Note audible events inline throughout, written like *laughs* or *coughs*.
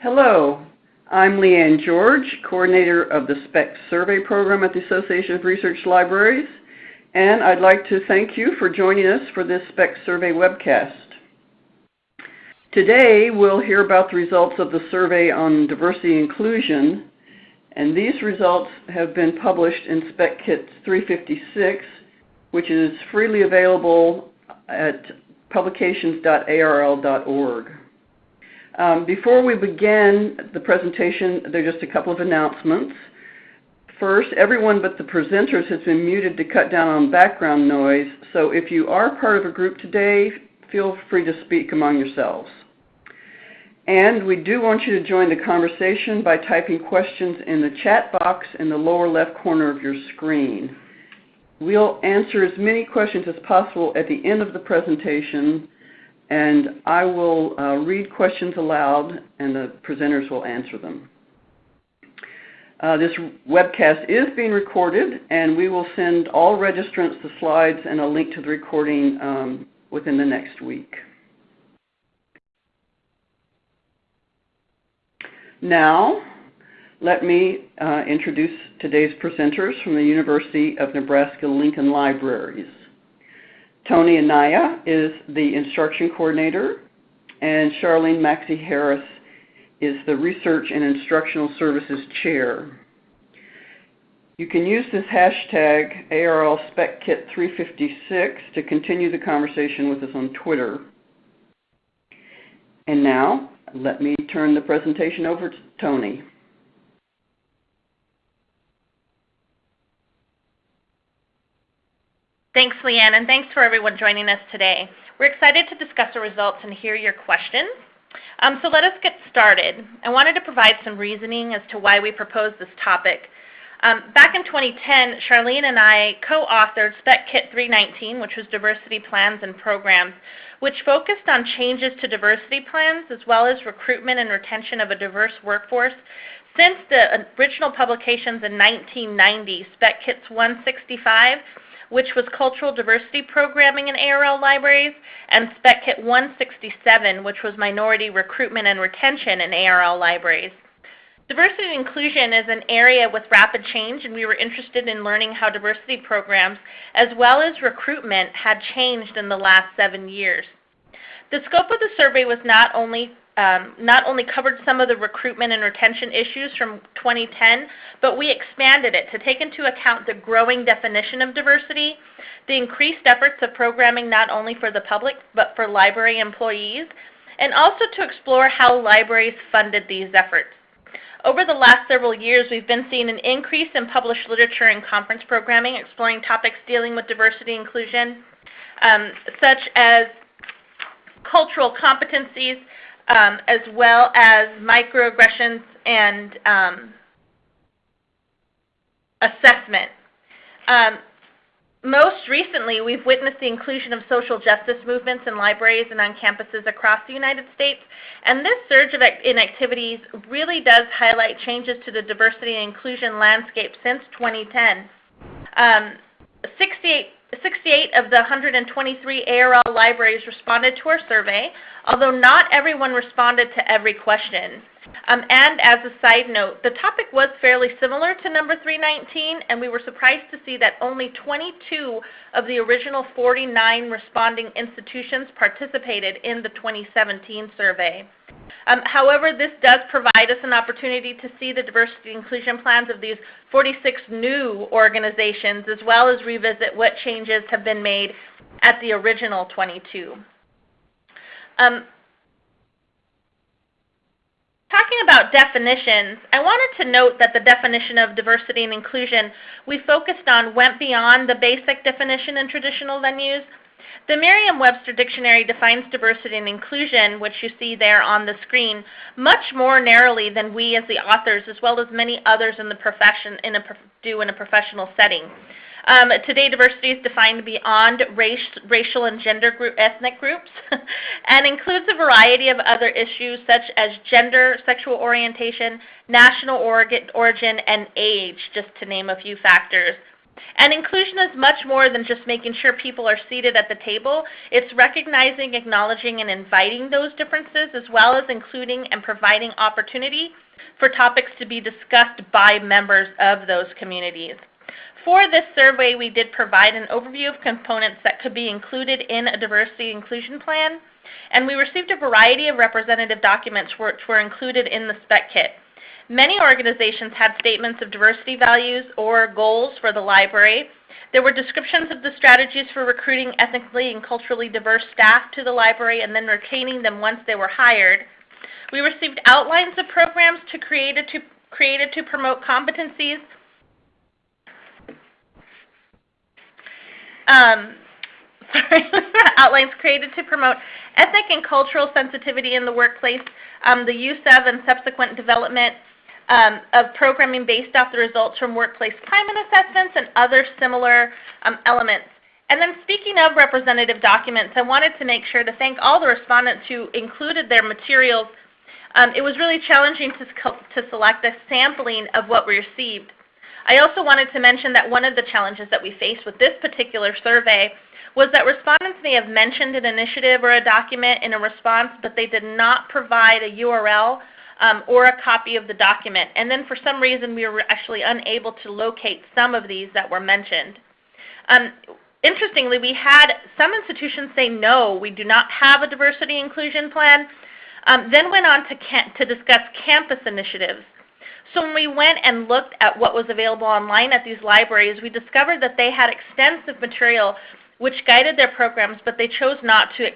Hello, I'm Leanne George, Coordinator of the SPEC Survey Program at the Association of Research Libraries, and I'd like to thank you for joining us for this SPEC Survey webcast. Today we'll hear about the results of the survey on diversity inclusion, and these results have been published in SPEC Kit 356, which is freely available at publications.arl.org. Um, before we begin the presentation, there are just a couple of announcements. First, everyone but the presenters has been muted to cut down on background noise, so if you are part of a group today, feel free to speak among yourselves. And we do want you to join the conversation by typing questions in the chat box in the lower left corner of your screen. We'll answer as many questions as possible at the end of the presentation, and I will uh, read questions aloud and the presenters will answer them. Uh, this webcast is being recorded and we will send all registrants the slides and a link to the recording um, within the next week. Now, let me uh, introduce today's presenters from the University of Nebraska-Lincoln Libraries. Tony Anaya is the instruction coordinator, and Charlene Maxey Harris is the Research and Instructional Services Chair. You can use this hashtag ARLSpecKit356 to continue the conversation with us on Twitter. And now, let me turn the presentation over to Tony. Thanks, Leanne, and thanks for everyone joining us today. We're excited to discuss the results and hear your questions. Um, so let us get started. I wanted to provide some reasoning as to why we proposed this topic. Um, back in 2010, Charlene and I co-authored Spec Kit 319, which was Diversity Plans and Programs, which focused on changes to diversity plans as well as recruitment and retention of a diverse workforce. Since the original publications in 1990, Spec Kits 165 which was Cultural Diversity Programming in ARL Libraries, and Spec Kit 167, which was Minority Recruitment and Retention in ARL Libraries. Diversity and inclusion is an area with rapid change, and we were interested in learning how diversity programs, as well as recruitment, had changed in the last seven years. The scope of the survey was not only um, not only covered some of the recruitment and retention issues from 2010, but we expanded it to take into account the growing definition of diversity, the increased efforts of programming not only for the public but for library employees, and also to explore how libraries funded these efforts. Over the last several years, we've been seeing an increase in published literature and conference programming exploring topics dealing with diversity inclusion, um, such as cultural competencies, um, as well as microaggressions and um, assessment. Um, most recently, we've witnessed the inclusion of social justice movements in libraries and on campuses across the United States. And this surge of in activities really does highlight changes to the diversity and inclusion landscape since 2010. Um, 68 68 of the 123 ARL libraries responded to our survey, although not everyone responded to every question. Um, and as a side note, the topic was fairly similar to number 319, and we were surprised to see that only 22 of the original 49 responding institutions participated in the 2017 survey. Um, however, this does provide us an opportunity to see the diversity inclusion plans of these 46 new organizations, as well as revisit what changes have been made at the original 22. Um, Talking about definitions, I wanted to note that the definition of diversity and inclusion we focused on went beyond the basic definition in traditional venues. The Merriam-Webster Dictionary defines diversity and inclusion, which you see there on the screen, much more narrowly than we as the authors, as well as many others in the profession in a, do in a professional setting. Um, today, diversity is defined beyond race, racial and gender group, ethnic groups *laughs* and includes a variety of other issues such as gender, sexual orientation, national origin, and age, just to name a few factors. And inclusion is much more than just making sure people are seated at the table. It's recognizing, acknowledging, and inviting those differences, as well as including and providing opportunity for topics to be discussed by members of those communities. For this survey, we did provide an overview of components that could be included in a diversity inclusion plan, and we received a variety of representative documents which were included in the spec kit. Many organizations had statements of diversity values or goals for the library. There were descriptions of the strategies for recruiting ethnically and culturally diverse staff to the library and then retaining them once they were hired. We received outlines of programs to created, to, created to promote competencies. Um, *laughs* sorry, *laughs* outlines created to promote ethnic and cultural sensitivity in the workplace, um, the use of and subsequent development um, of programming based off the results from workplace climate assessments and other similar um, elements. And then speaking of representative documents, I wanted to make sure to thank all the respondents who included their materials. Um, it was really challenging to, to select a sampling of what we received. I also wanted to mention that one of the challenges that we faced with this particular survey was that respondents may have mentioned an initiative or a document in a response, but they did not provide a URL um, or a copy of the document. And then for some reason we were actually unable to locate some of these that were mentioned. Um, interestingly, we had some institutions say no, we do not have a diversity inclusion plan, um, then went on to, to discuss campus initiatives. So when we went and looked at what was available online at these libraries, we discovered that they had extensive material which guided their programs, but they chose not to,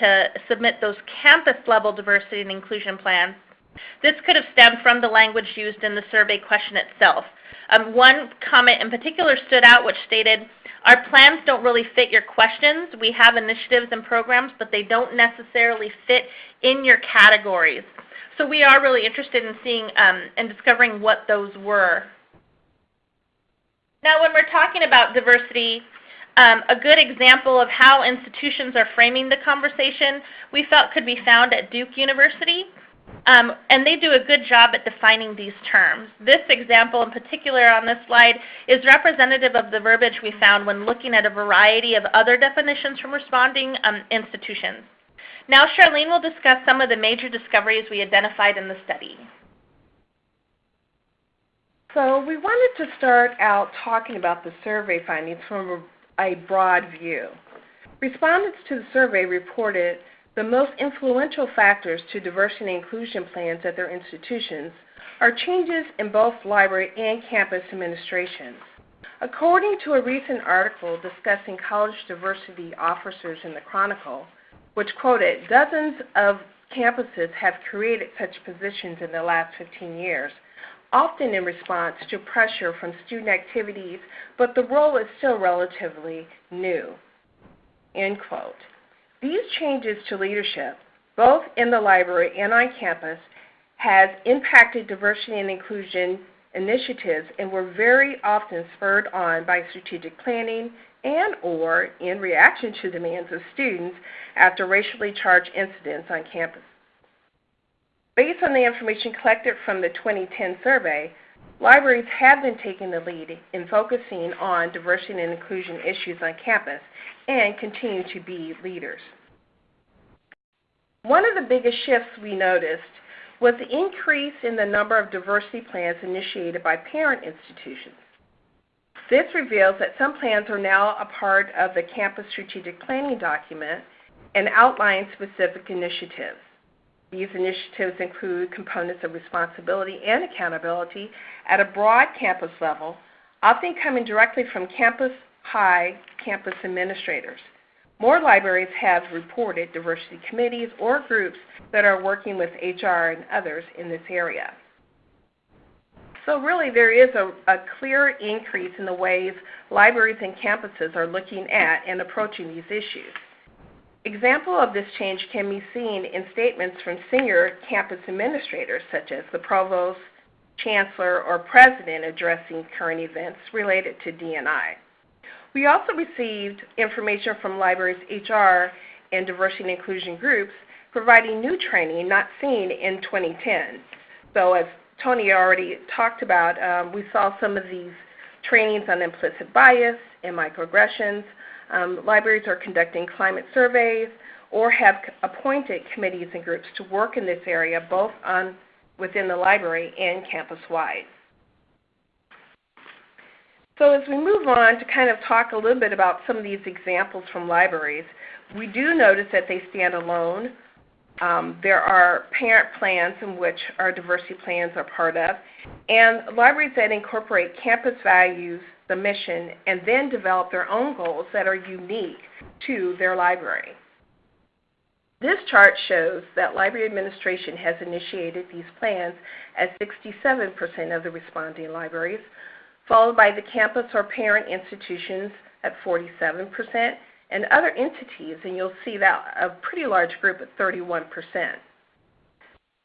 to submit those campus-level diversity and inclusion plans. This could have stemmed from the language used in the survey question itself. Um, one comment in particular stood out which stated, our plans don't really fit your questions. We have initiatives and programs, but they don't necessarily fit in your categories. So we are really interested in seeing um, and discovering what those were. Now when we're talking about diversity, um, a good example of how institutions are framing the conversation we felt could be found at Duke University. Um, and they do a good job at defining these terms. This example in particular on this slide is representative of the verbiage we found when looking at a variety of other definitions from responding um, institutions. Now Charlene will discuss some of the major discoveries we identified in the study. So we wanted to start out talking about the survey findings from a, a broad view. Respondents to the survey reported the most influential factors to diversity and inclusion plans at their institutions are changes in both library and campus administrations. According to a recent article discussing college diversity officers in the Chronicle, which quoted, dozens of campuses have created such positions in the last 15 years, often in response to pressure from student activities, but the role is still relatively new. End quote. These changes to leadership, both in the library and on campus, has impacted diversity and inclusion initiatives and were very often spurred on by strategic planning and or in reaction to demands of students after racially charged incidents on campus. Based on the information collected from the 2010 survey, libraries have been taking the lead in focusing on diversity and inclusion issues on campus and continue to be leaders. One of the biggest shifts we noticed was the increase in the number of diversity plans initiated by parent institutions. This reveals that some plans are now a part of the campus strategic planning document and outline specific initiatives. These initiatives include components of responsibility and accountability at a broad campus level, often coming directly from campus high campus administrators. More libraries have reported diversity committees or groups that are working with HR and others in this area. So really there is a, a, clear increase in the ways libraries and campuses are looking at and approaching these issues. Example of this change can be seen in statements from senior campus administrators such as the provost, chancellor, or president addressing current events related to D&I. We also received information from libraries HR and diversity and inclusion groups providing new training not seen in 2010. So as Tony already talked about, um, we saw some of these trainings on implicit bias and microaggressions. Um, libraries are conducting climate surveys or have appointed committees and groups to work in this area both on within the library and campus-wide. So as we move on to kind of talk a little bit about some of these examples from libraries, we do notice that they stand alone. Um, there are parent plans in which our diversity plans are part of, and libraries that incorporate campus values, the mission, and then develop their own goals that are unique to their library. This chart shows that library administration has initiated these plans at 67% of the responding libraries, followed by the campus or parent institutions at 47%, and other entities, and you'll see that a pretty large group at 31%.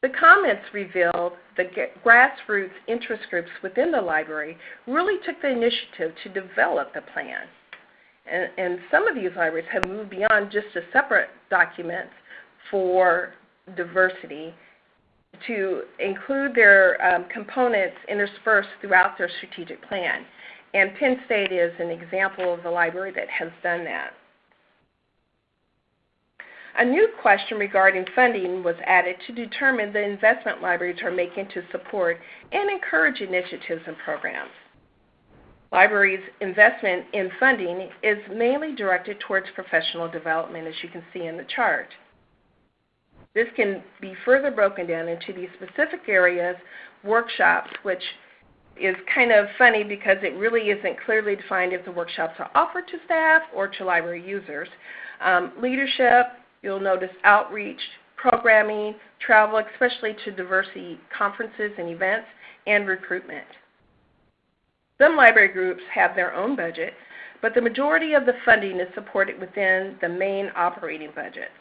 The comments revealed the grassroots interest groups within the library really took the initiative to develop the plan. And, and some of these libraries have moved beyond just a separate document for diversity to include their um, components interspersed throughout their strategic plan. And Penn State is an example of the library that has done that. A new question regarding funding was added to determine the investment libraries are making to support and encourage initiatives and programs. Libraries' investment in funding is mainly directed towards professional development, as you can see in the chart. This can be further broken down into these specific areas, workshops, which is kind of funny because it really isn't clearly defined if the workshops are offered to staff or to library users. Um, leadership, you'll notice outreach, programming, travel, especially to diversity conferences and events, and recruitment. Some library groups have their own budget, but the majority of the funding is supported within the main operating budgets.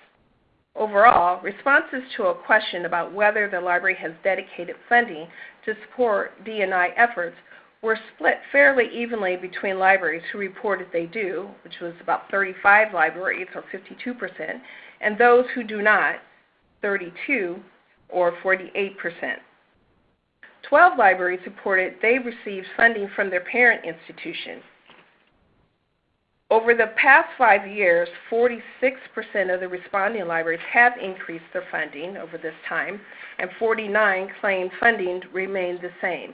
Overall, responses to a question about whether the library has dedicated funding to support D&I efforts were split fairly evenly between libraries who reported they do, which was about 35 libraries or 52%, and those who do not, 32 or 48%. 12 libraries reported they received funding from their parent institution, over the past five years, 46% of the responding libraries have increased their funding over this time, and 49 claim funding remained the same.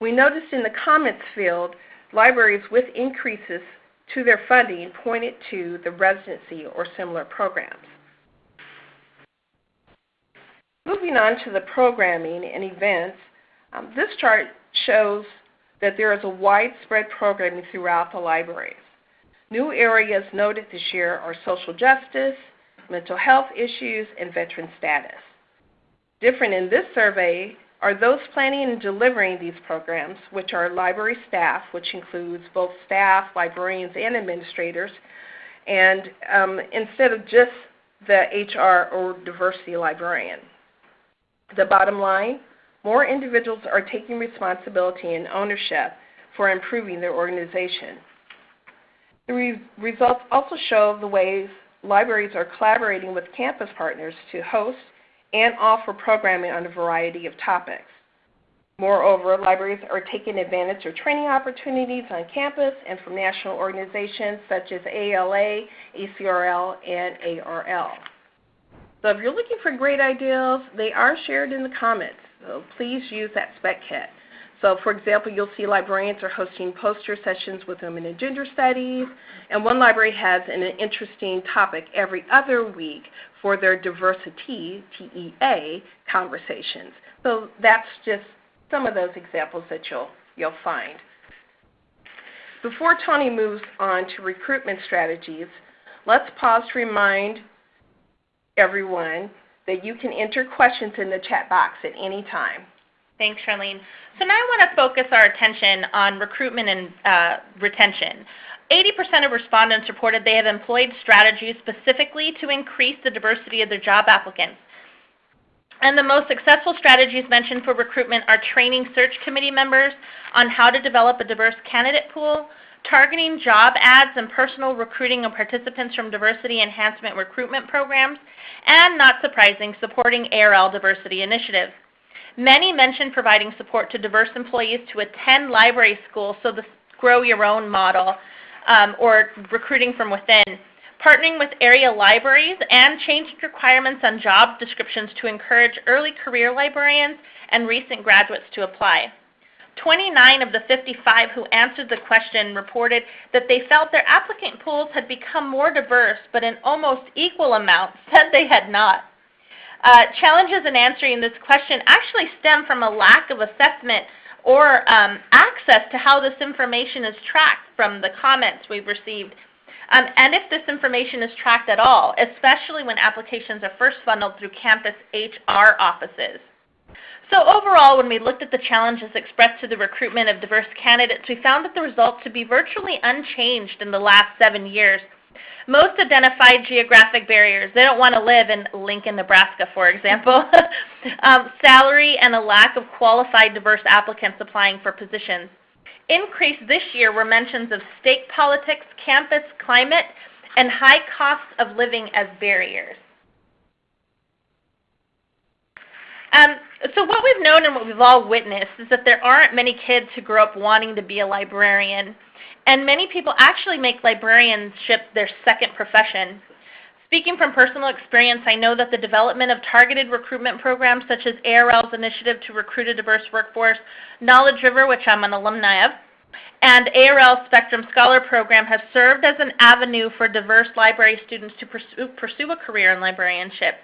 We noticed in the comments field, libraries with increases to their funding pointed to the residency or similar programs. Moving on to the programming and events, um, this chart shows that there is a widespread programming throughout the libraries. New areas noted this year are social justice, mental health issues, and veteran status. Different in this survey are those planning and delivering these programs, which are library staff, which includes both staff, librarians, and administrators, and um, instead of just the HR or diversity librarian. The bottom line, more individuals are taking responsibility and ownership for improving their organization. The re results also show the ways libraries are collaborating with campus partners to host and offer programming on a variety of topics. Moreover, libraries are taking advantage of training opportunities on campus and from national organizations such as ALA, ACRL, and ARL. So if you're looking for great ideas, they are shared in the comments. So please use that spec kit. So for example, you'll see librarians are hosting poster sessions with women in gender studies, and one library has an interesting topic every other week for their diversity, TEA, conversations. So that's just some of those examples that you'll, you'll find. Before Tony moves on to recruitment strategies, let's pause to remind everyone that you can enter questions in the chat box at any time. Thanks, Charlene. So now I want to focus our attention on recruitment and uh, retention. 80% of respondents reported they have employed strategies specifically to increase the diversity of their job applicants. And the most successful strategies mentioned for recruitment are training search committee members on how to develop a diverse candidate pool, targeting job ads and personal recruiting of participants from diversity enhancement recruitment programs, and not surprising, supporting ARL diversity initiatives. Many mentioned providing support to diverse employees to attend library school, so the grow your own model, um, or recruiting from within. Partnering with area libraries and changing requirements on job descriptions to encourage early career librarians and recent graduates to apply. 29 of the 55 who answered the question reported that they felt their applicant pools had become more diverse, but in almost equal amounts said they had not. Uh, challenges in answering this question actually stem from a lack of assessment or um, access to how this information is tracked from the comments we've received. Um, and if this information is tracked at all, especially when applications are first funneled through campus HR offices. So overall, when we looked at the challenges expressed to the recruitment of diverse candidates, we found that the results to be virtually unchanged in the last seven years. Most identified geographic barriers. They don't want to live in Lincoln, Nebraska, for example. *laughs* um, salary and a lack of qualified diverse applicants applying for positions. Increased this year were mentions of state politics, campus climate, and high costs of living as barriers. Um, so what we've known and what we've all witnessed is that there aren't many kids who grow up wanting to be a librarian. And many people actually make librarianship their second profession. Speaking from personal experience, I know that the development of targeted recruitment programs such as ARL's initiative to recruit a diverse workforce, Knowledge River, which I'm an alumni of, and ARL Spectrum Scholar Program have served as an avenue for diverse library students to pursue, pursue a career in librarianship.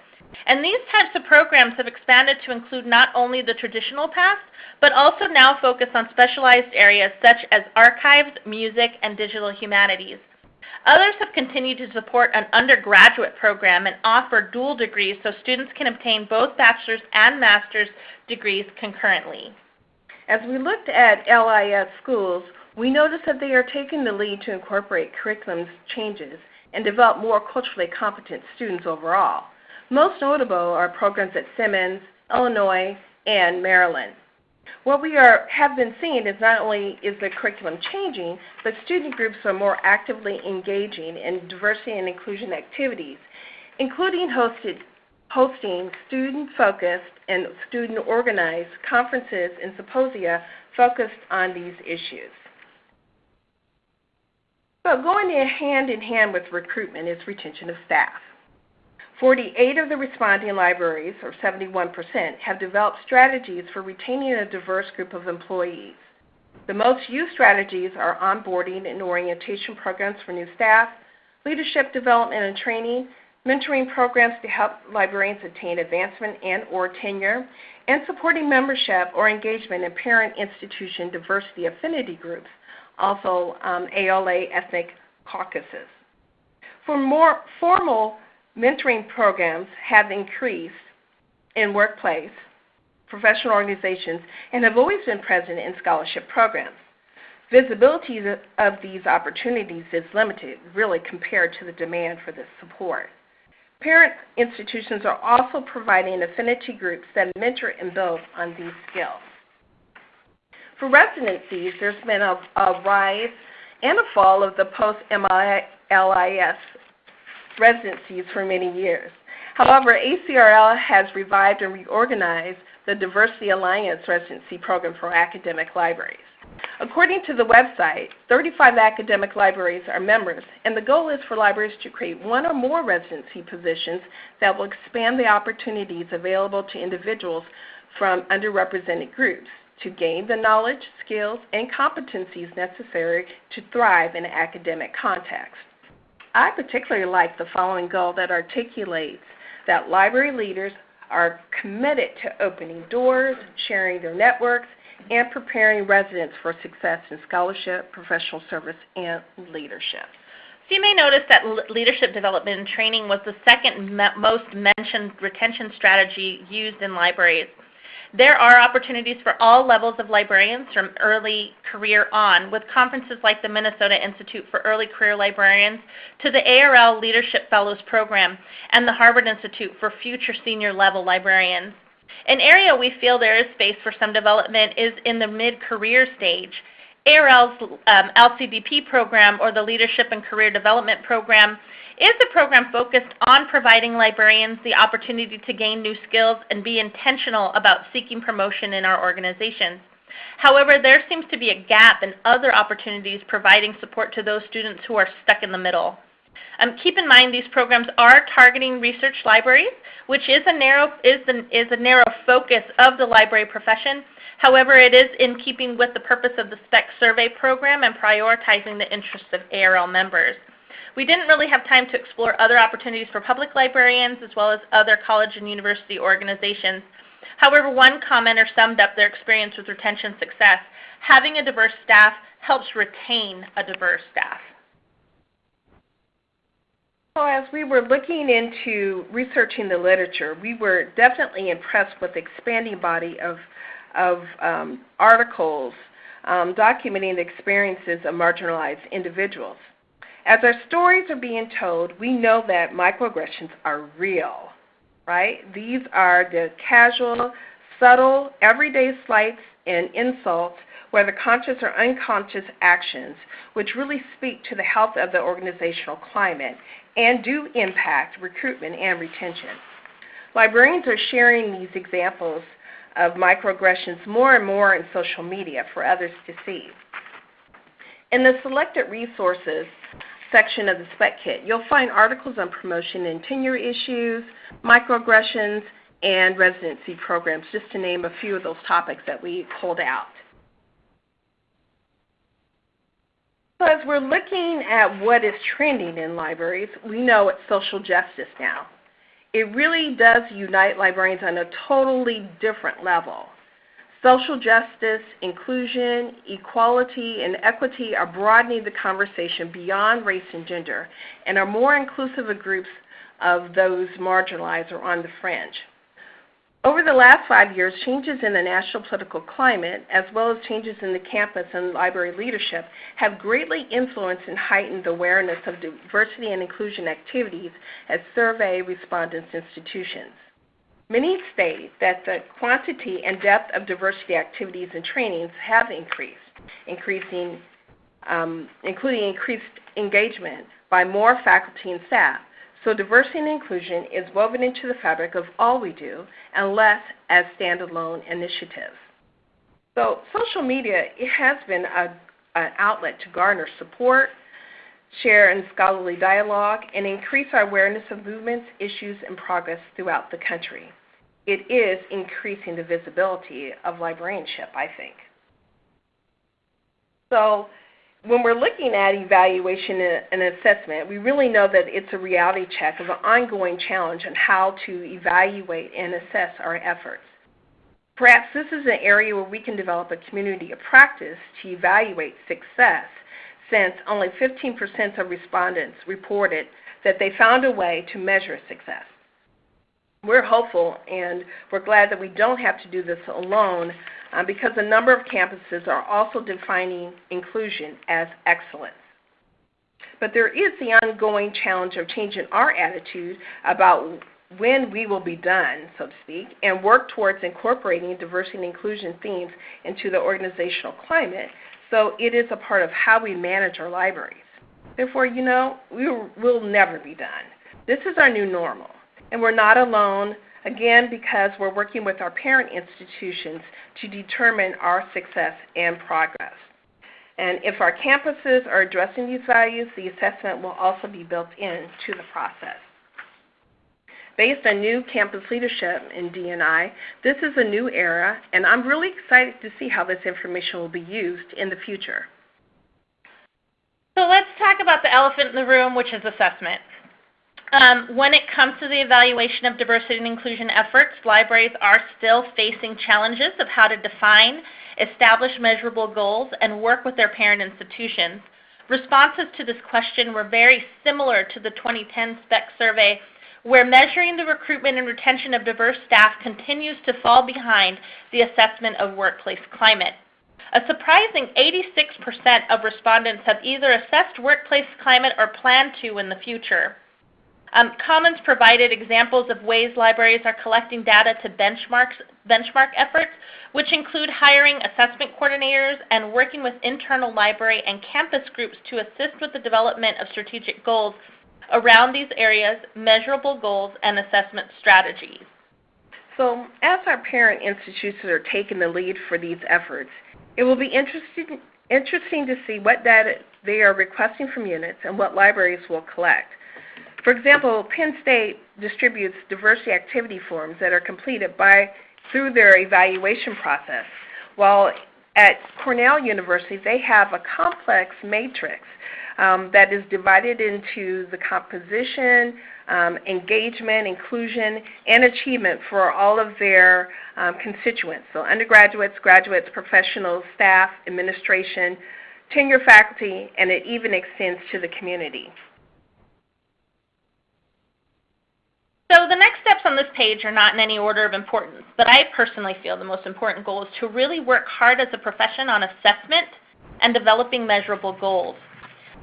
And these types of programs have expanded to include not only the traditional path, but also now focus on specialized areas such as archives, music, and digital humanities. Others have continued to support an undergraduate program and offer dual degrees so students can obtain both bachelor's and master's degrees concurrently. As we looked at LIS schools, we noticed that they are taking the lead to incorporate curriculum changes and develop more culturally competent students overall. Most notable are programs at Simmons, Illinois, and Maryland. What we are, have been seeing is not only is the curriculum changing, but student groups are more actively engaging in diversity and inclusion activities, including hosted, hosting student-focused and student-organized conferences and symposia focused on these issues. So going hand in hand with recruitment is retention of staff. 48 of the responding libraries, or 71%, have developed strategies for retaining a diverse group of employees. The most used strategies are onboarding and orientation programs for new staff, leadership development and training, mentoring programs to help librarians attain advancement and or tenure, and supporting membership or engagement in parent institution diversity affinity groups, also um, ALA ethnic caucuses. For more formal mentoring programs have increased in workplace, professional organizations, and have always been present in scholarship programs. Visibility of these opportunities is limited, really, compared to the demand for this support. Parent institutions are also providing affinity groups that mentor and build on these skills. For residencies, there's been a, a rise and a fall of the post-LIS residencies for many years. However, ACRL has revived and reorganized the Diversity Alliance residency program for academic libraries. According to the website, 35 academic libraries are members, and the goal is for libraries to create one or more residency positions that will expand the opportunities available to individuals from underrepresented groups to gain the knowledge, skills, and competencies necessary to thrive in an academic context. I particularly like the following goal that articulates that library leaders are committed to opening doors, sharing their networks, and preparing residents for success in scholarship, professional service, and leadership. So you may notice that leadership development and training was the second most mentioned retention strategy used in libraries. There are opportunities for all levels of librarians from early career on with conferences like the Minnesota Institute for Early Career Librarians to the ARL Leadership Fellows Program and the Harvard Institute for Future Senior Level Librarians. An area we feel there is space for some development is in the mid-career stage. ARL's um, LCDP program or the Leadership and Career Development Program is the program focused on providing librarians the opportunity to gain new skills and be intentional about seeking promotion in our organizations. However, there seems to be a gap in other opportunities providing support to those students who are stuck in the middle. Um, keep in mind these programs are targeting research libraries, which is a narrow is, the, is a narrow focus of the library profession. However, it is in keeping with the purpose of the SPEC survey program and prioritizing the interests of ARL members. We didn't really have time to explore other opportunities for public librarians as well as other college and university organizations. However, one commenter summed up their experience with retention success. Having a diverse staff helps retain a diverse staff. So as we were looking into researching the literature, we were definitely impressed with the expanding body of, of um, articles um, documenting the experiences of marginalized individuals. As our stories are being told, we know that microaggressions are real, right? These are the casual, subtle, everyday slights and insults, whether conscious or unconscious actions, which really speak to the health of the organizational climate and do impact recruitment and retention. Librarians are sharing these examples of microaggressions more and more in social media for others to see. In the selected resources section of the Spec Kit, you'll find articles on promotion and tenure issues, microaggressions, and residency programs, just to name a few of those topics that we pulled out. So as we're looking at what is trending in libraries, we know it's social justice now. It really does unite librarians on a totally different level. Social justice, inclusion, equality, and equity are broadening the conversation beyond race and gender and are more inclusive of groups of those marginalized or on the fringe. Over the last five years, changes in the national political climate, as well as changes in the campus and library leadership, have greatly influenced and heightened the awareness of diversity and inclusion activities at survey respondents institutions. Many state that the quantity and depth of diversity activities and trainings have increased, increasing, um, including increased engagement by more faculty and staff, so diversity and inclusion is woven into the fabric of all we do and less as standalone initiatives. So social media it has been a, an outlet to garner support, share in scholarly dialogue, and increase our awareness of movements, issues, and progress throughout the country. It is increasing the visibility of librarianship, I think. So when we're looking at evaluation and assessment, we really know that it's a reality check of an ongoing challenge on how to evaluate and assess our efforts. Perhaps this is an area where we can develop a community of practice to evaluate success, since only 15% of respondents reported that they found a way to measure success. We're hopeful and we're glad that we don't have to do this alone uh, because a number of campuses are also defining inclusion as excellence. But there is the ongoing challenge of changing our attitude about when we will be done, so to speak, and work towards incorporating diversity and inclusion themes into the organizational climate so it is a part of how we manage our libraries. Therefore, you know, we will never be done. This is our new normal, and we're not alone. Again, because we're working with our parent institutions to determine our success and progress. And if our campuses are addressing these values, the assessment will also be built into the process. Based on new campus leadership in D&I, this is a new era, and I'm really excited to see how this information will be used in the future. So let's talk about the elephant in the room, which is assessment. Um, when it comes to the evaluation of diversity and inclusion efforts, libraries are still facing challenges of how to define, establish measurable goals, and work with their parent institutions. Responses to this question were very similar to the 2010 SPEC survey, where measuring the recruitment and retention of diverse staff continues to fall behind the assessment of workplace climate. A surprising 86% of respondents have either assessed workplace climate or plan to in the future. Um, Commons provided examples of ways libraries are collecting data to benchmark efforts, which include hiring assessment coordinators and working with internal library and campus groups to assist with the development of strategic goals around these areas, measurable goals, and assessment strategies. So as our parent institutions are taking the lead for these efforts, it will be interesting, interesting to see what data they are requesting from units and what libraries will collect. For example, Penn State distributes diversity activity forms that are completed by through their evaluation process, while at Cornell University they have a complex matrix um, that is divided into the composition, um, engagement, inclusion, and achievement for all of their um, constituents. So undergraduates, graduates, professionals, staff, administration, tenure faculty, and it even extends to the community. So the next steps on this page are not in any order of importance, but I personally feel the most important goal is to really work hard as a profession on assessment and developing measurable goals.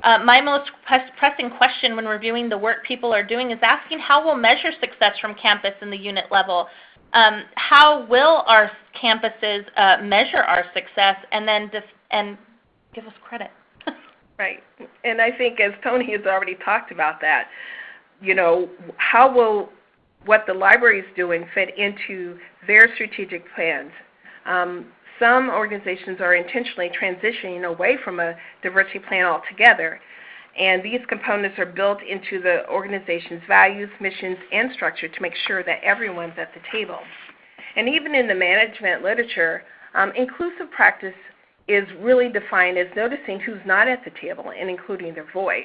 Uh, my most pressing question when reviewing the work people are doing is asking how we'll measure success from campus in the unit level. Um, how will our campuses uh, measure our success and then and give us credit? *laughs* right. And I think as Tony has already talked about that, you know, how will what the library is doing fit into their strategic plans? Um, some organizations are intentionally transitioning away from a diversity plan altogether, and these components are built into the organization's values, missions, and structure to make sure that everyone's at the table. And even in the management literature, um, inclusive practice is really defined as noticing who's not at the table and including their voice.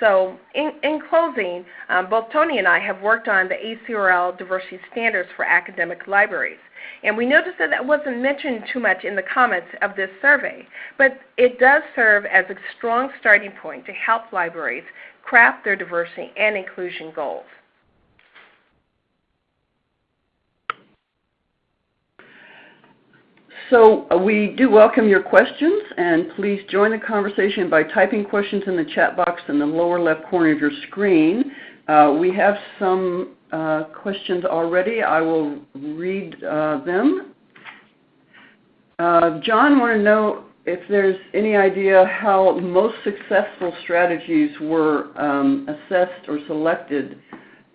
So in, in closing, um, both Tony and I have worked on the ACRL diversity standards for academic libraries. And we noticed that that wasn't mentioned too much in the comments of this survey, but it does serve as a strong starting point to help libraries craft their diversity and inclusion goals. So uh, we do welcome your questions, and please join the conversation by typing questions in the chat box in the lower left corner of your screen. Uh, we have some uh, questions already. I will read uh, them. Uh, John want to know if there's any idea how most successful strategies were um, assessed or selected.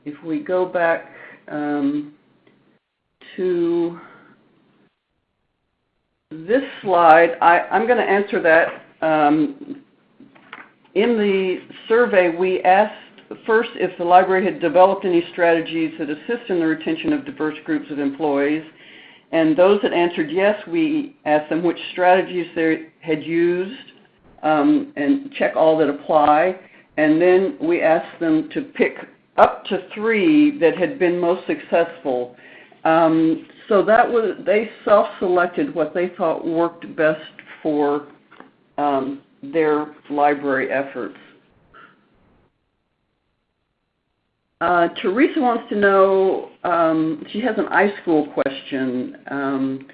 If we go back um, to this slide, I, am going to answer that. Um, in the survey, we asked first if the library had developed any strategies that assist in the retention of diverse groups of employees. And those that answered yes, we asked them which strategies they had used um, and check all that apply. And then we asked them to pick up to three that had been most successful. Um, so that was they self-selected what they thought worked best for um, their library efforts. Uh, Teresa wants to know, um, she has an iSchool question. Um,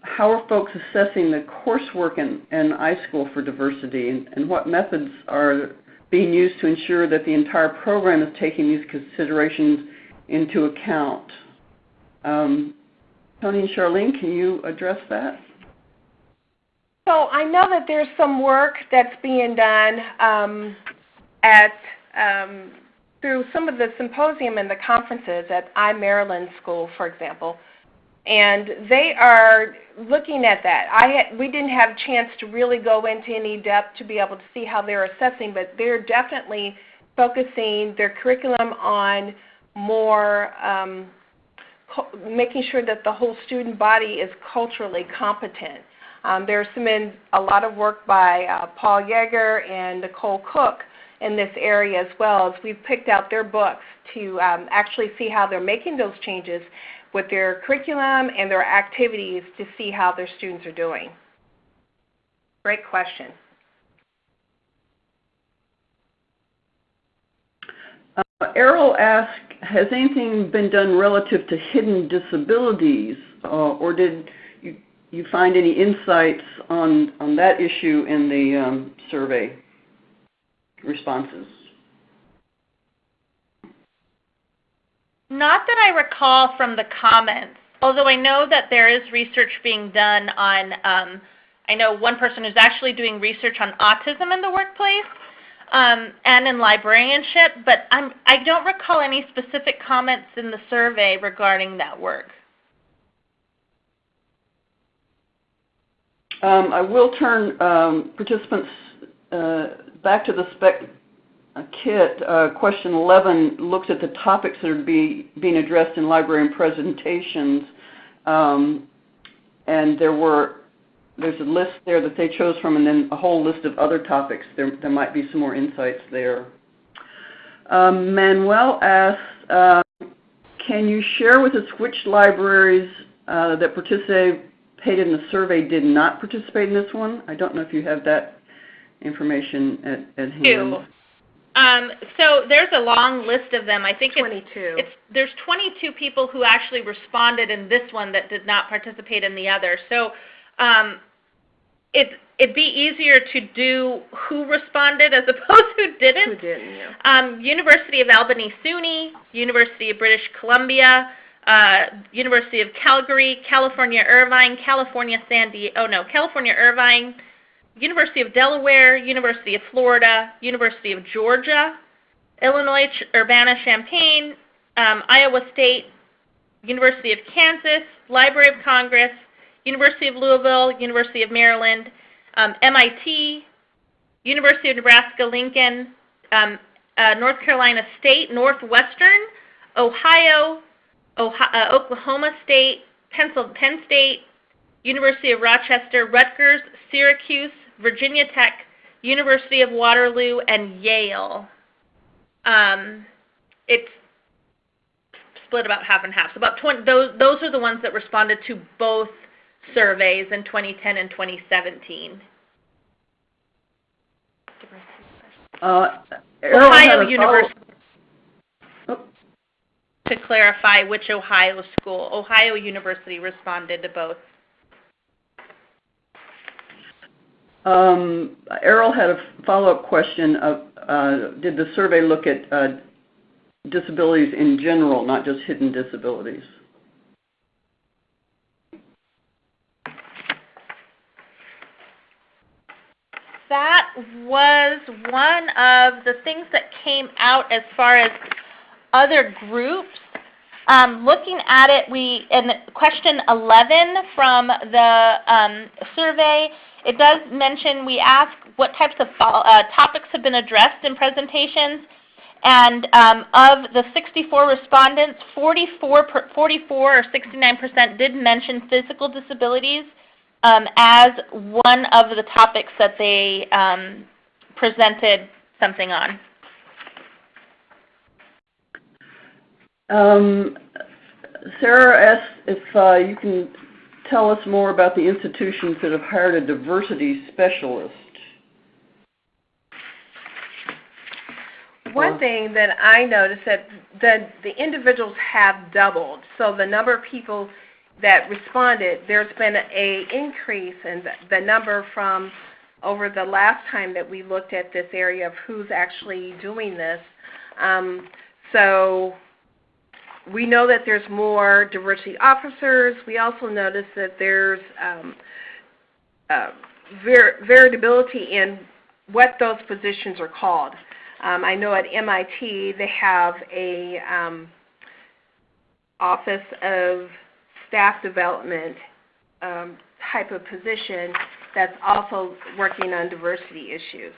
how are folks assessing the coursework in, in iSchool for diversity, and, and, what methods are being used to ensure that the entire program is taking these considerations into account? Um, Tony and Charlene, can you address that? So I know that there's some work that's being done um, at um, through some of the symposium and the conferences at iMaryland School, for example, and they are looking at that. I had, we didn't have a chance to really go into any depth to be able to see how they're assessing, but they're definitely focusing their curriculum on more um, making sure that the whole student body is culturally competent. Um, there's been a lot of work by uh, Paul Jaeger and Nicole Cooke in this area as well as we've picked out their books to um, actually see how they're making those changes with their curriculum and their activities to see how their students are doing. Great question. Errol asked, has anything been done relative to hidden disabilities, uh, or did you, find any insights on, on that issue in the um, survey responses? Not that I recall from the comments, although I know that there is research being done on, um, I know one person who's actually doing research on autism in the workplace, um, and in librarianship, but I'm, I don't recall any specific comments in the survey regarding that work. Um, I will turn um, participants uh, back to the spec kit. Uh, question 11 looks at the topics that are be, being addressed in librarian presentations. Um, and there were there's a list there that they chose from and then a whole list of other topics. There, there might be some more insights there. Um, Manuel asks, uh, can you share with us which libraries uh, that participated in the survey did not participate in this one? I don't know if you have that information at, at hand. Two. Um, so there's a long list of them. I think 22. It's, it's there's 22 people who actually responded in this one that did not participate in the other. So um, it it'd be easier to do who responded as *laughs* opposed to who didn't. Who didn't, yeah. Um, University of Albany SUNY, University of British Columbia, uh, University of Calgary, California Irvine, California San Diego, oh no, California Irvine, University of Delaware, University of Florida, University of Georgia, Illinois Urbana-Champaign, um, Iowa State, University of Kansas, Library of Congress, University of Louisville, University of Maryland, um, MIT, University of Nebraska-Lincoln, um, uh, North Carolina State, Northwestern, Ohio, Ohio uh, Oklahoma State, Pencil, Penn State, University of Rochester, Rutgers, Syracuse, Virginia Tech, University of Waterloo, and Yale. Um, it's split about half and half. So about 20, those, those are the ones that responded to both surveys in 2010 and 2017. Uh, Ohio University. Oh. To clarify which Ohio school, Ohio University responded to both. Um, Errol had a follow-up question. Of, uh, did the survey look at uh, disabilities in general, not just hidden disabilities? That was one of the things that came out as far as other groups. Um, looking at it, we in question 11 from the um, survey, it does mention we ask what types of uh, topics have been addressed in presentations. And um, of the 64 respondents, 44, 44 or 69% did mention physical disabilities um, as one of the topics that they um, presented something on. Um, Sarah asks if uh, you can tell us more about the institutions that have hired a diversity specialist. One thing that I noticed that the, the individuals have doubled. So the number of people that responded, there's been a increase in the, number from over the last time that we looked at this area of who's actually doing this. Um, so we know that there's more diversity officers. We also notice that there's um, uh, var variability in what those positions are called. Um, I know at MIT they have a um, office of staff development um, type of position that's also working on diversity issues.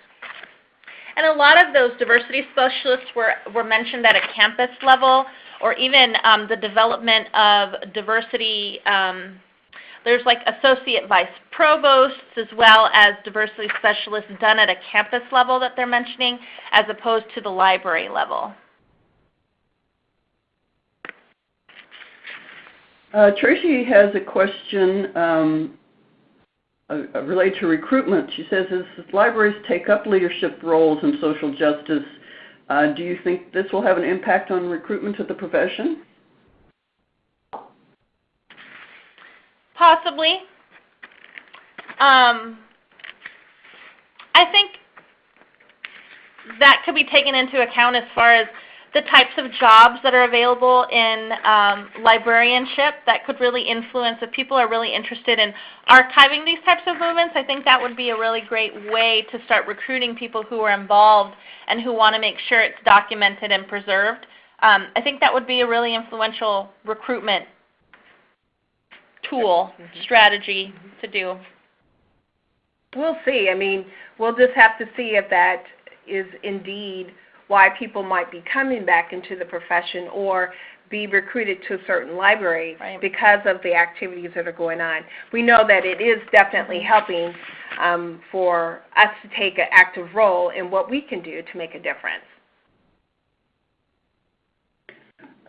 And a lot of those diversity specialists were, were mentioned at a campus level or even um, the development of diversity. Um, there's like associate vice provosts as well as diversity specialists done at a campus level that they're mentioning as opposed to the library level. Uh, Tracy has a question um, uh, related to recruitment. She says, as libraries take up leadership roles in social justice, uh, do you think this will have an impact on recruitment to the profession? Possibly. Um, I think that could be taken into account as far as the types of jobs that are available in um, librarianship that could really influence if people are really interested in archiving these types of movements i think that would be a really great way to start recruiting people who are involved and who want to make sure it's documented and preserved um, i think that would be a really influential recruitment tool Mm-hmm. strategy to do We'll see. I mean, we'll just have to see if that is indeed why people might be coming back into the profession or be recruited to a certain library Right. because of the activities that are going on. We know that it is definitely helping um, for us to take an active role in what we can do to make a difference.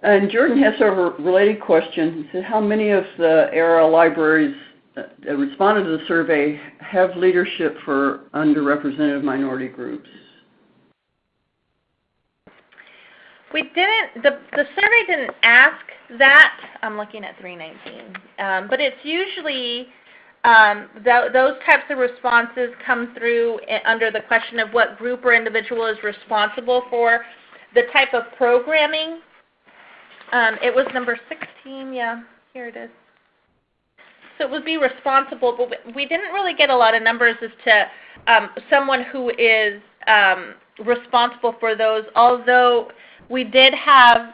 And Jordan has a related question. He said, how many of the ARL libraries that responded to the survey have leadership for underrepresented minority groups? We didn't, the, the survey didn't ask that, I'm looking at 319, um, but it's usually, um, tho- those types of responses come through under the question of what group or individual is responsible for the type of programming. Um, it was number 16, yeah, here it is. So it would be responsible, but we- we didn't really get a lot of numbers as to um, someone who is um, responsible for those, although we did have,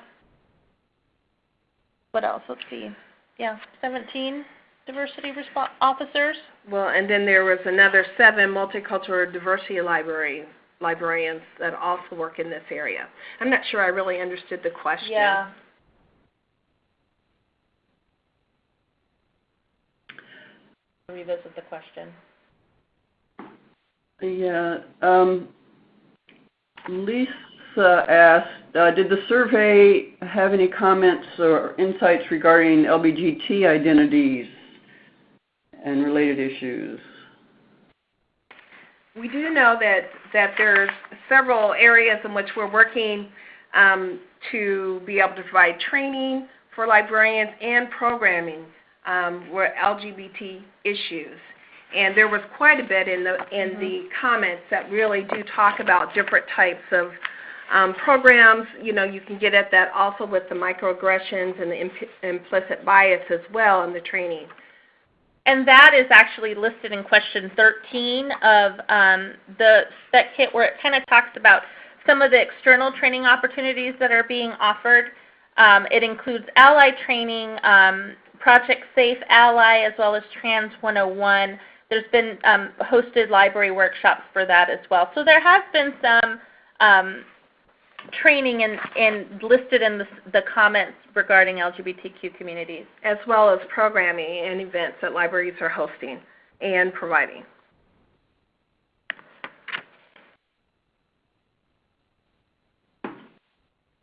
what else, let's see, yeah, 17 diversity officers. Well, and then there was another seven multicultural diversity library librarians that also work in this area. I'm not sure I really understood the question. Yeah. Revisit the question. Yeah, um, Lisa asked, uh, did the survey have any comments or insights regarding LBGT identities and related issues? We do know that, that there's several areas in which we're working um, to be able to provide training for librarians and programming um, where LGBT issues. And there was quite a bit in the in the comments that really do talk about different types of um, programs. You know, you can get at that also with the microaggressions and the imp- implicit bias as well in the training. And that is actually listed in question 13 of um, the spec kit where it kind of talks about some of the external training opportunities that are being offered. Um, it includes ally training, um, Project Safe Ally, as well as Trans 101. There's been um, hosted library workshops for that as well. So there has been some um, training in, in listed in the, the comments regarding LGBTQ communities. as well as programming and events that libraries are hosting and providing.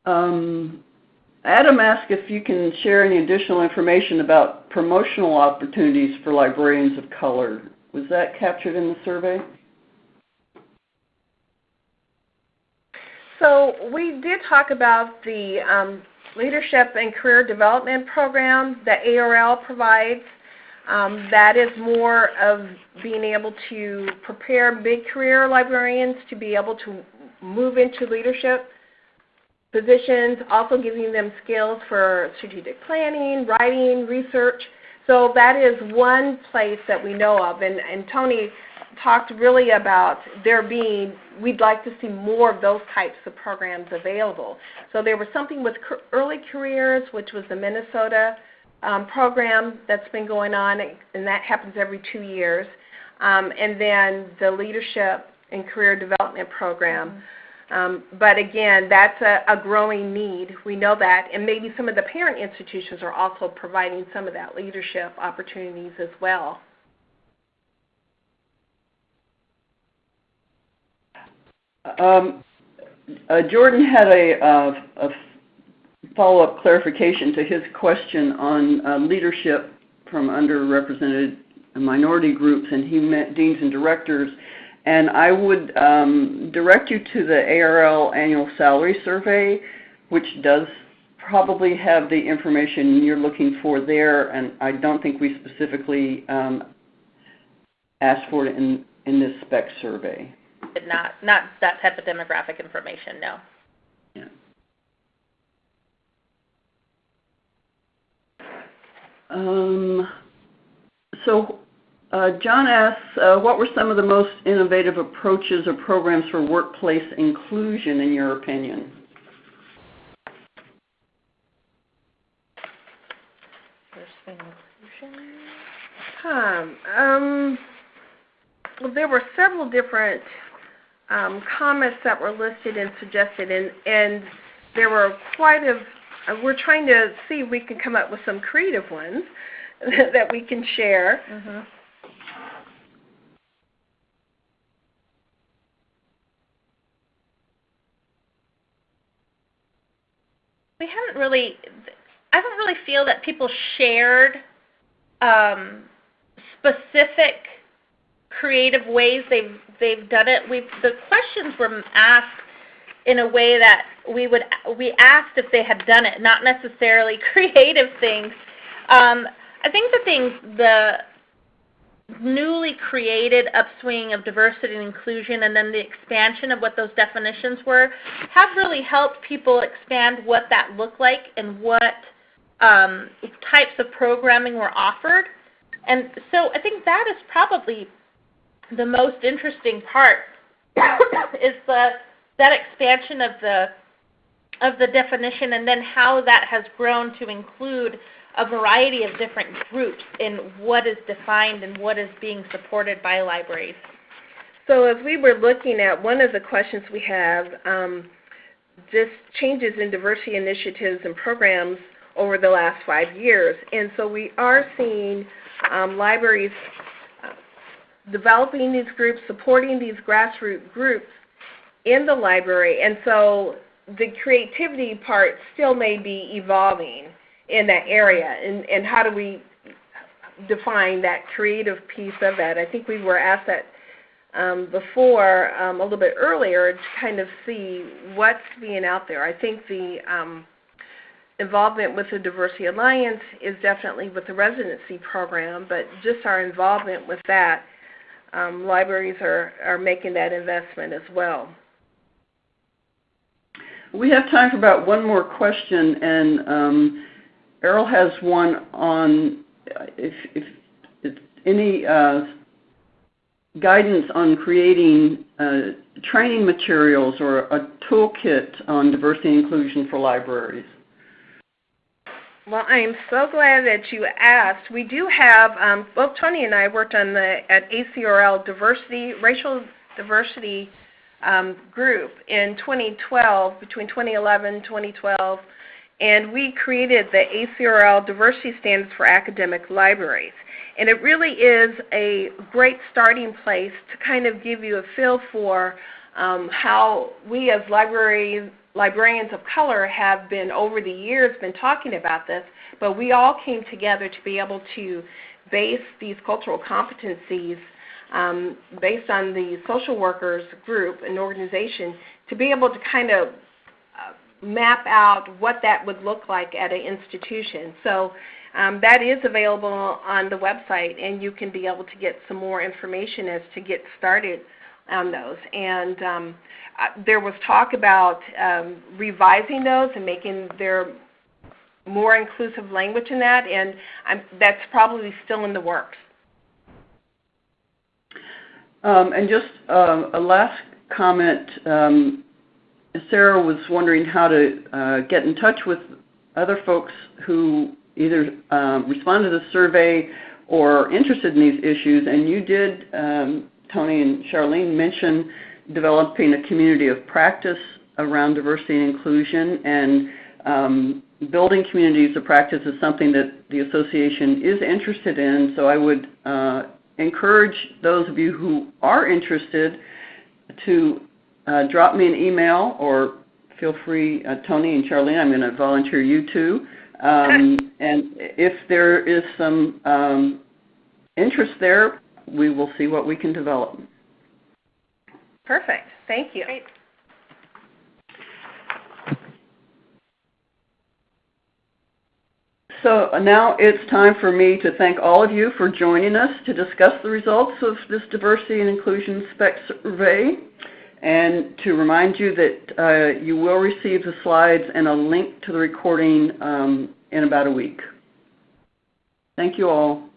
Um, Adam asked if you can share any additional information about promotional opportunities for librarians of color. Was that captured in the survey? So we did talk about the um, Leadership and Career Development Program that ARL provides. Um, that is more of being able to prepare mid-career librarians to be able to move into leadership positions, also giving them skills for strategic planning, writing, research. So that is one place that we know of. And, and Tony talked really about there being, we'd like to see more of those types of programs available. So there was something with early careers, which was the Minnesota um, program that's been going on, and that happens every two years. Um, and then the leadership and career development program. Um, but again, that's a, a growing need. We know that, and maybe some of the parent institutions are also providing some of that leadership opportunities as well. Um, uh, Jordan had a, uh, a follow-up clarification to his question on uh, leadership from underrepresented minority groups, and he meant deans and directors. And I would um, direct you to the ARL annual salary survey, which does probably have the information you're looking for there, and I don't think we specifically um, asked for it in, in this spec survey not not that type of demographic information. No. Yeah. Um, so uh, John asks, uh, what were some of the most innovative approaches or programs for workplace inclusion in your opinion? Um, um, well, there were several different um, comments that were listed and suggested, and, and there were quite a. Uh, we're trying to see if we can come up with some creative ones *laughs* that we can share. Mm-hmm. We haven't really, I don't really feel that people shared um, specific creative ways they've they've done it. We've the questions were asked in a way that we would we asked if they had done it, not necessarily *laughs* creative things. Um, I think the things the newly created upswing of diversity and inclusion and then the expansion of what those definitions were have really helped people expand what that looked like and what um, types of programming were offered. And so I think that is probably the most interesting part *coughs* is the that expansion of the of the definition and then how that has grown to include a variety of different groups in what is defined and what is being supported by libraries. So as we were looking at one of the questions we have, um, just changes in diversity initiatives and programs over the last five years. And so we are seeing um, libraries developing these groups, supporting these grassroots groups in the library. And so the creativity part still may be evolving in that area. And, and how do we define that creative piece of it? I think we were asked that um, before um, a little bit earlier to kind of see what's being out there. I think the um, involvement with the Diversity Alliance is definitely with the residency program, but just our involvement with that, um, libraries are, are making that investment as well. We have time for about one more question, and um, Errol has one on if, if, if any uh, guidance on creating uh, training materials or a toolkit on diversity and inclusion for libraries. Well, I am so glad that you asked. We do have, um, both Tony and I worked on the at ACRL diversity, racial diversity um, group in 2012, between 2011 and 2012, and we created the ACRL diversity standards for academic libraries. And it really is a great starting place to kind of give you a feel for um, how we as library librarians of color have been over the years been talking about this, but we all came together to be able to base these cultural competencies um, based on the social workers group and organization to be able to kind of uh, map out what that would look like at an institution. So um, that is available on the website, and you can be able to get some more information as to get started on those. And um, uh, there was talk about um, revising those and making their more inclusive language in that, and I'm, that's probably still in the works. Um, and just uh, a last comment. Um, Sarah was wondering how to uh, get in touch with other folks who either uh, respond to the survey or interested in these issues, and you did um, Tony and Charlene mentioned developing a community of practice around diversity and inclusion, and um, building communities of practice is something that the association is interested in. So I would uh, encourage those of you who are interested to uh, drop me an email or feel free, uh, Tony and Charlene, I'm going to volunteer you too. Um, and if there is some um, interest there, we will see what we can develop. Perfect. Thank you. Great. So now it's time for me to thank all of you for joining us to discuss the results of this Diversity and Inclusion SPEC survey and to remind you that uh, you will receive the slides and a link to the recording um, in about a week. Thank you all.